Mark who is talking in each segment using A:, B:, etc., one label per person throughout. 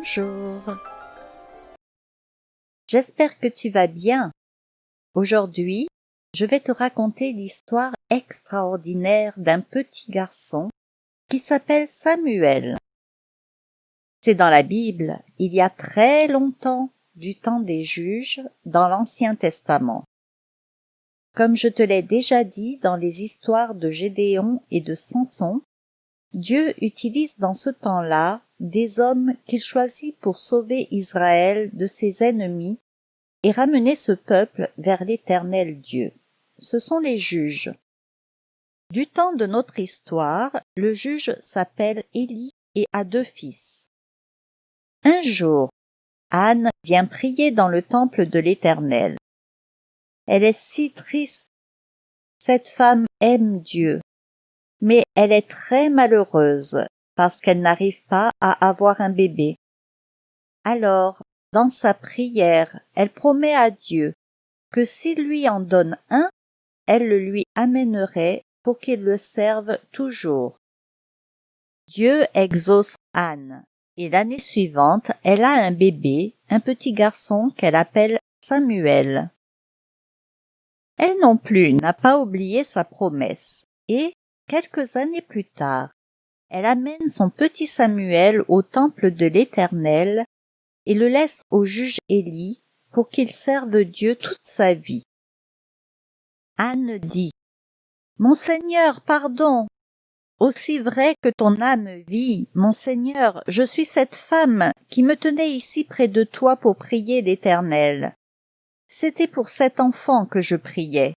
A: Bonjour. J'espère que tu vas bien. Aujourd'hui, je vais te raconter l'histoire extraordinaire d'un petit garçon qui s'appelle Samuel. C'est dans la Bible, il y a très longtemps, du temps des juges, dans l'Ancien Testament. Comme je te l'ai déjà dit dans les histoires de Gédéon et de Samson, Dieu utilise dans ce temps-là des hommes qu'il choisit pour sauver Israël de ses ennemis et ramener ce peuple vers l'éternel Dieu. Ce sont les juges. Du temps de notre histoire, le juge s'appelle Élie et a deux fils. Un jour, Anne vient prier dans le temple de l'Éternel. Elle est si triste. Cette femme aime Dieu, mais elle est très malheureuse parce qu'elle n'arrive pas à avoir un bébé. Alors, dans sa prière, elle promet à Dieu que s'il lui en donne un, elle le lui amènerait pour qu'il le serve toujours. Dieu exauce Anne, et l'année suivante, elle a un bébé, un petit garçon qu'elle appelle Samuel. Elle non plus n'a pas oublié sa promesse, et, quelques années plus tard, elle amène son petit Samuel au temple de l'Éternel et le laisse au juge Élie pour qu'il serve Dieu toute sa vie. Anne dit Mon Seigneur, pardon. Aussi vrai que ton âme vit, mon Seigneur, je suis cette femme qui me tenait ici près de toi pour prier l'Éternel. C'était pour cet enfant que je priais.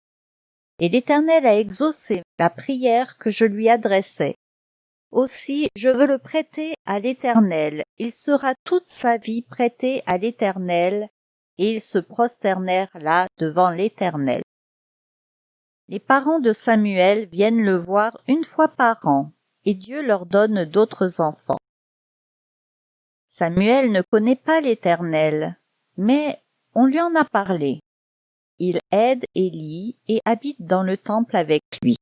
A: Et l'Éternel a exaucé la prière que je lui adressais. Aussi je veux le prêter à l'Éternel. Il sera toute sa vie prêté à l'Éternel. Et ils se prosternèrent là devant l'Éternel. Les parents de Samuel viennent le voir une fois par an, et Dieu leur donne d'autres enfants. Samuel ne connaît pas l'Éternel, mais on lui en a parlé. Il aide Élie et habite dans le temple avec lui.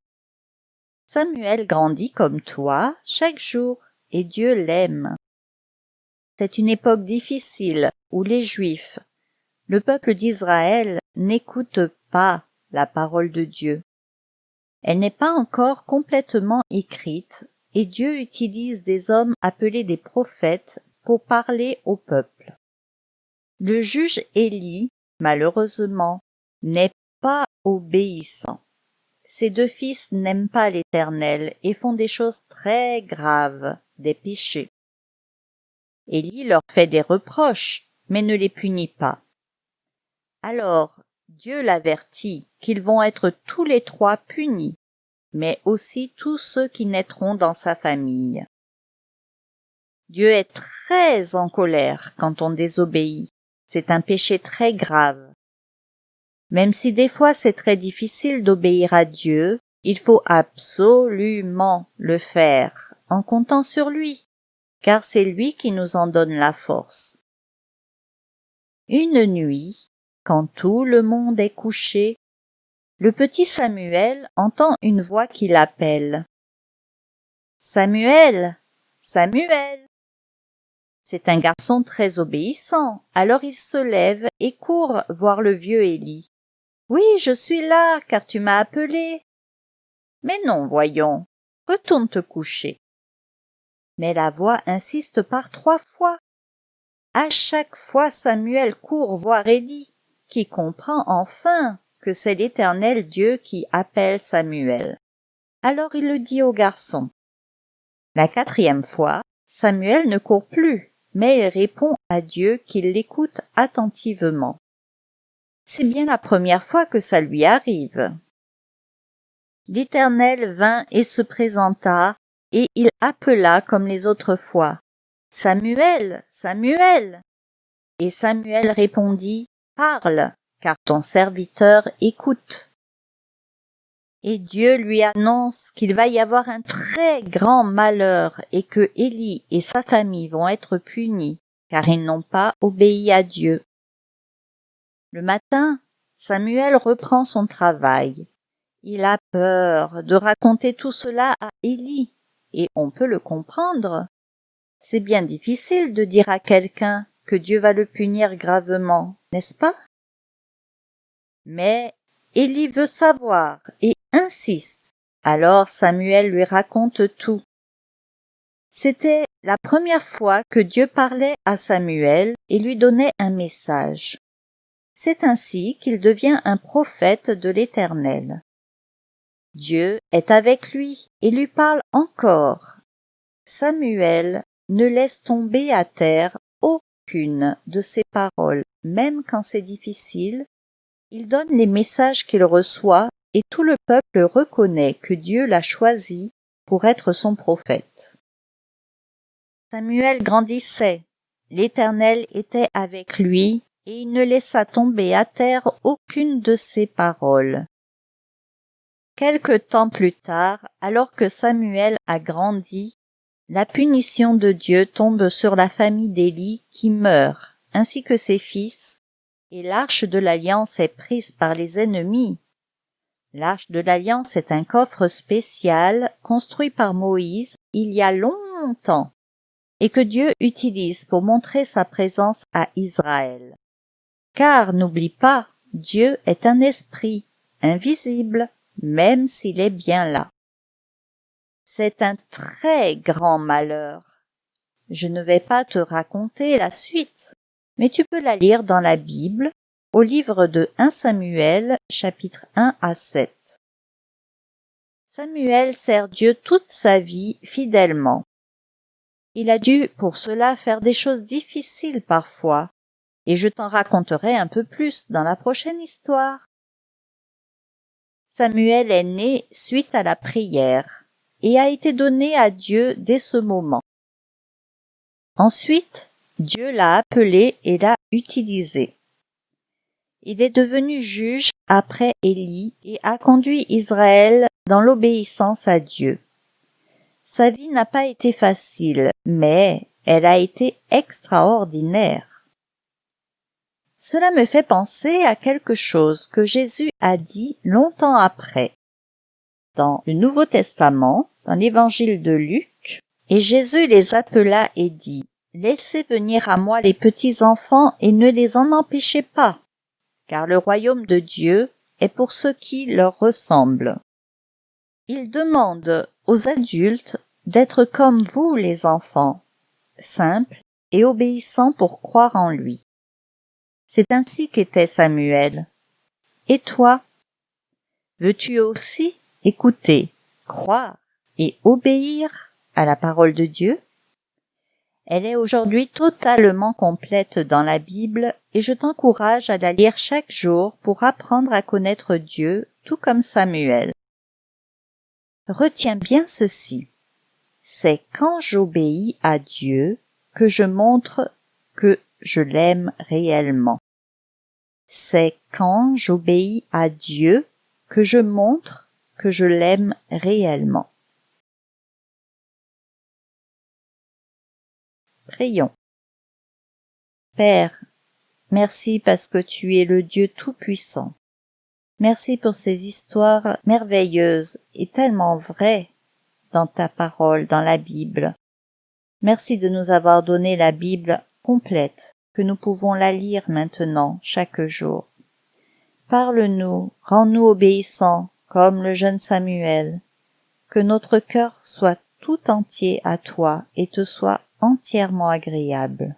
A: Samuel grandit comme toi chaque jour, et Dieu l'aime. C'est une époque difficile où les Juifs, le peuple d'Israël, n'écoutent pas la parole de Dieu. Elle n'est pas encore complètement écrite, et Dieu utilise des hommes appelés des prophètes pour parler au peuple. Le juge Élie, malheureusement, n'est pas obéissant. Ses deux fils n'aiment pas l'Éternel et font des choses très graves, des péchés. Élie leur fait des reproches, mais ne les punit pas. Alors Dieu l'avertit qu'ils vont être tous les trois punis, mais aussi tous ceux qui naîtront dans sa famille. Dieu est très en colère quand on désobéit. C'est un péché très grave. Même si des fois c'est très difficile d'obéir à Dieu, il faut absolument le faire en comptant sur lui, car c'est lui qui nous en donne la force. Une nuit, quand tout le monde est couché, le petit Samuel entend une voix qui l'appelle. Samuel. Samuel. C'est un garçon très obéissant, alors il se lève et court voir le vieux Élie. Oui, je suis là, car tu m'as appelé. Mais non, voyons, retourne te coucher. Mais la voix insiste par trois fois. À chaque fois Samuel court voir Élie, qui comprend enfin que c'est l'éternel Dieu qui appelle Samuel. Alors il le dit au garçon. La quatrième fois, Samuel ne court plus, mais il répond à Dieu qu'il l'écoute attentivement. C'est bien la première fois que ça lui arrive. L'Éternel vint et se présenta, et il appela comme les autres fois. Samuel, Samuel. Et Samuel répondit, Parle, car ton serviteur écoute. Et Dieu lui annonce qu'il va y avoir un très grand malheur et que Élie et sa famille vont être punis, car ils n'ont pas obéi à Dieu. Le matin, Samuel reprend son travail. Il a peur de raconter tout cela à Élie, et on peut le comprendre. C'est bien difficile de dire à quelqu'un que Dieu va le punir gravement, n'est-ce pas? Mais Élie veut savoir et insiste. Alors Samuel lui raconte tout. C'était la première fois que Dieu parlait à Samuel et lui donnait un message. C'est ainsi qu'il devient un prophète de l'Éternel. Dieu est avec lui et lui parle encore. Samuel ne laisse tomber à terre aucune de ses paroles, même quand c'est difficile. Il donne les messages qu'il reçoit et tout le peuple reconnaît que Dieu l'a choisi pour être son prophète. Samuel grandissait, l'Éternel était avec lui, et il ne laissa tomber à terre aucune de ses paroles. Quelque temps plus tard, alors que Samuel a grandi, la punition de Dieu tombe sur la famille d'Élie qui meurt, ainsi que ses fils, et l'arche de l'alliance est prise par les ennemis. L'arche de l'alliance est un coffre spécial construit par Moïse il y a longtemps et que Dieu utilise pour montrer sa présence à Israël. Car n'oublie pas, Dieu est un esprit, invisible, même s'il est bien là. C'est un très grand malheur. Je ne vais pas te raconter la suite, mais tu peux la lire dans la Bible, au livre de 1 Samuel, chapitre 1 à 7. Samuel sert Dieu toute sa vie fidèlement. Il a dû pour cela faire des choses difficiles parfois, et je t'en raconterai un peu plus dans la prochaine histoire. Samuel est né suite à la prière et a été donné à Dieu dès ce moment. Ensuite, Dieu l'a appelé et l'a utilisé. Il est devenu juge après Élie et a conduit Israël dans l'obéissance à Dieu. Sa vie n'a pas été facile, mais elle a été extraordinaire. Cela me fait penser à quelque chose que Jésus a dit longtemps après. Dans le Nouveau Testament, dans l'évangile de Luc, et Jésus les appela et dit, Laissez venir à moi les petits enfants et ne les en empêchez pas, car le royaume de Dieu est pour ceux qui leur ressemblent. Il demande aux adultes d'être comme vous les enfants, simples et obéissants pour croire en lui. C'est ainsi qu'était Samuel. Et toi Veux-tu aussi écouter, croire et obéir à la parole de Dieu? Elle est aujourd'hui totalement complète dans la Bible et je t'encourage à la lire chaque jour pour apprendre à connaître Dieu tout comme Samuel. Retiens bien ceci. C'est quand j'obéis à Dieu que je montre que je l'aime réellement. C'est quand j'obéis à Dieu que je montre que je l'aime réellement. Prions. Père, merci parce que tu es le Dieu Tout-Puissant. Merci pour ces histoires merveilleuses et tellement vraies dans ta parole, dans la Bible. Merci de nous avoir donné la Bible complète, que nous pouvons la lire maintenant chaque jour. Parle-nous, rends-nous obéissants comme le jeune Samuel, que notre cœur soit tout entier à toi et te soit entièrement agréable.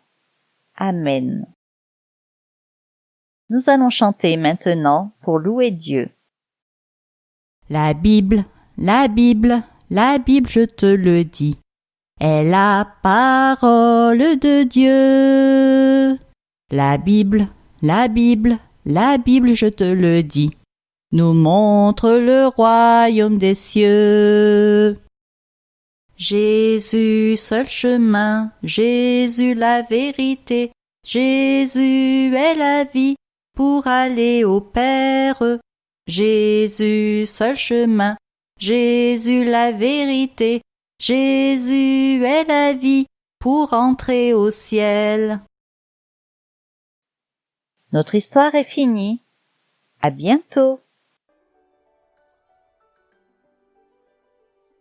A: Amen. Nous allons chanter maintenant pour louer Dieu.
B: La Bible, la Bible, la Bible, je te le dis, est la parole de Dieu. La Bible, la Bible, la Bible, je te le dis, nous montre le royaume des cieux. Jésus, seul chemin, Jésus la vérité, Jésus est la vie, pour aller au Père. Jésus, seul chemin, Jésus la vérité, Jésus est la vie pour entrer au ciel.
A: Notre histoire est finie. À bientôt.